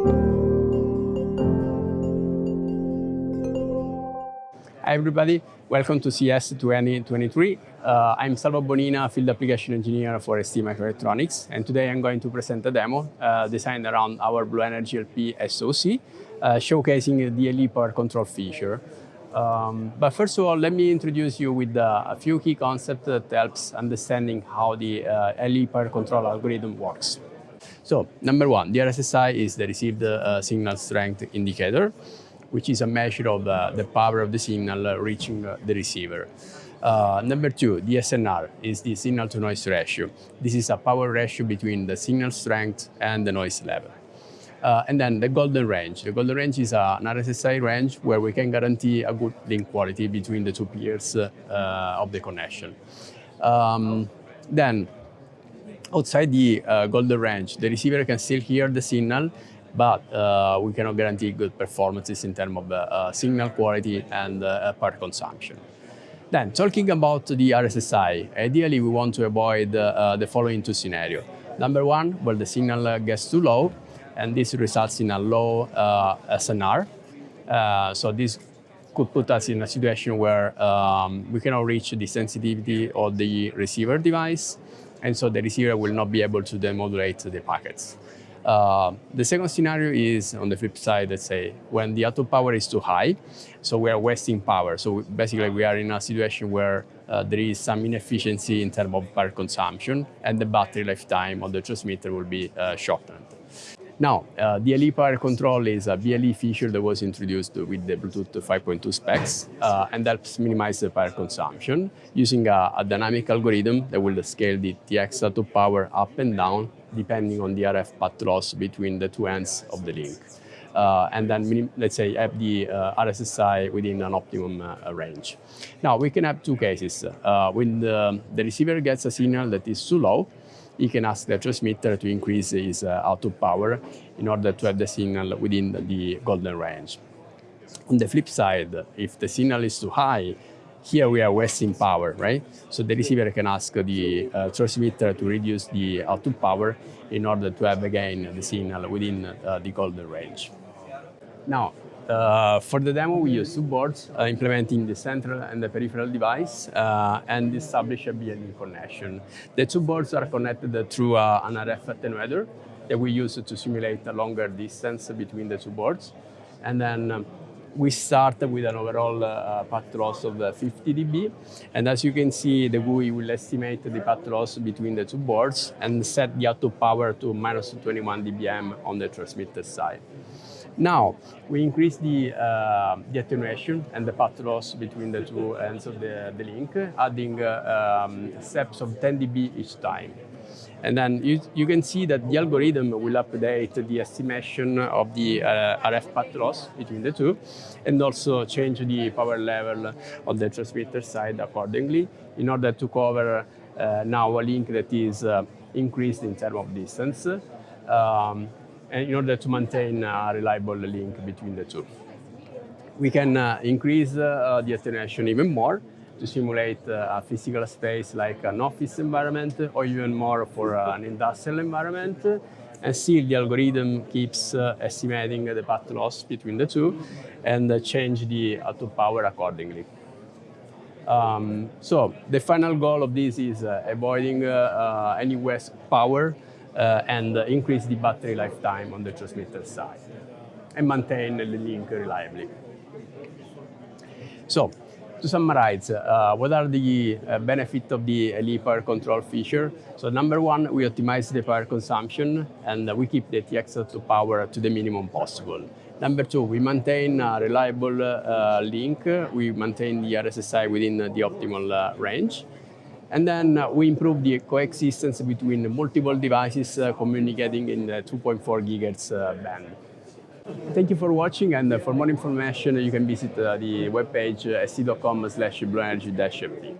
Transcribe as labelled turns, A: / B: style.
A: Hi everybody, welcome to CES 2023. Uh, I'm Salvo Bonina, Field Application Engineer for ST Microelectronics, and today I'm going to present a demo uh, designed around our BlueNRG-LP SoC, uh, showcasing the DLE power control feature. Um, but first of all, let me introduce you with uh, a few key concepts that helps understanding how the uh, LE power control algorithm works. So, number one, the RSSI is the received uh, signal strength indicator which is a measure of uh, the power of the signal uh, reaching uh, the receiver. Uh, number two, the SNR is the signal to noise ratio. This is a power ratio between the signal strength and the noise level. Uh, and then the golden range. The golden range is an RSSI range where we can guarantee a good link quality between the two peers uh, of the connection. Um, then, outside the golden range, the receiver can still hear the signal but uh, we cannot guarantee good performances in terms of uh, signal quality and uh, power consumption. Then, talking about the RSSI, ideally we want to avoid uh, the following two scenarios. Number one, where the signal gets too low, and this results in a low uh, SNR. Uh, so this could put us in a situation where um, we cannot reach the sensitivity of the receiver device, and so the receiver will not be able to demodulate the packets. Uh, the second scenario is on the flip side, let's say, when the output power is too high, so we are wasting power. So basically we are in a situation where uh, there is some inefficiency in terms of power consumption and the battery lifetime of the transmitter will be uh, shortened. Now, uh, DLE power control is a BLE feature that was introduced with the Bluetooth 5.2 specs uh, and helps minimize the power consumption using a, a, dynamic algorithm that will scale the TX output power up and down depending on the RF path loss between the two ends of the link. Uh, and then let's say have the uh, RSSI within an optimum uh, range. Now we can have two cases. Uh, when the, the, receiver gets a signal that is too low, he can ask the transmitter to increase his uh, output power in order to have the signal within the golden range. On the flip side, if the signal is too high, here we are wasting power, right? So the receiver can ask the uh, transmitter to reduce the output power in order to have again the signal within uh, the golden range. Now, uh, for the demo, we use two boards uh, implementing the central and the peripheral device uh, and establish a BLE connection. The two boards are connected through uh, an RF attenuator that we use to simulate a longer distance between the two boards. And then um, we start with an overall uh, path loss of uh, 50 dB. And as you can see, the GUI will estimate the path loss between the two boards and set the output power to minus 21 dBm on the transmitter side. Now, we increase the, uh, the attenuation and the path loss between the two ends of the, the link, adding uh, um, steps of 10 dB each time. And then you, you can see that the algorithm will update the estimation of the uh, RF path loss between the two and also change the power level on the transmitter side accordingly in order to cover uh, now a link that is uh, increased in terms of distance um, in order to maintain a reliable link between the two. We can uh, increase uh, the attenuation even more to simulate uh, a physical space like an office environment or even more for uh, an industrial environment. And still the algorithm keeps uh, estimating the path loss between the two and change the output power accordingly. Um, so the final goal of this is uh, avoiding uh, uh, any waste power and increase the battery lifetime on the transmitter side and maintain the link reliably. So to summarize, uh, what are the uh, benefits of the LE power control feature? So number one, we optimize the power consumption and uh, we keep the TX to power to the minimum possible. Number two, we maintain a reliable uh, link. We maintain the RSSI within the optimal uh, range. And then uh, we improve the coexistence between multiple devices communicating in the 2.4 gigahertz band. Thank you for watching and uh, for more information you can visit uh, the webpage uh, st.com slash bluenrg-lp.